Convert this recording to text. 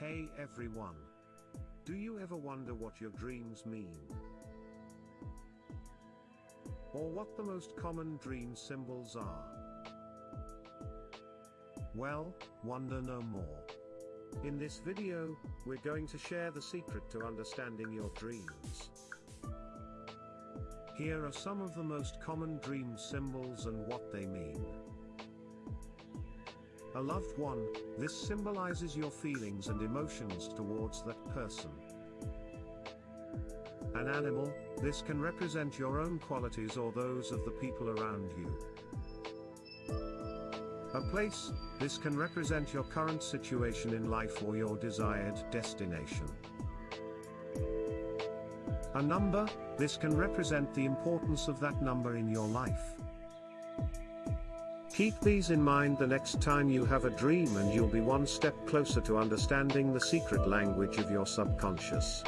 Hey everyone. Do you ever wonder what your dreams mean? Or what the most common dream symbols are? Well, wonder no more. In this video, we're going to share the secret to understanding your dreams. Here are some of the most common dream symbols and what they mean. A loved one, this symbolizes your feelings and emotions towards that person. An animal, this can represent your own qualities or those of the people around you. A place, this can represent your current situation in life or your desired destination. A number, this can represent the importance of that number in your life. Keep these in mind the next time you have a dream and you'll be one step closer to understanding the secret language of your subconscious.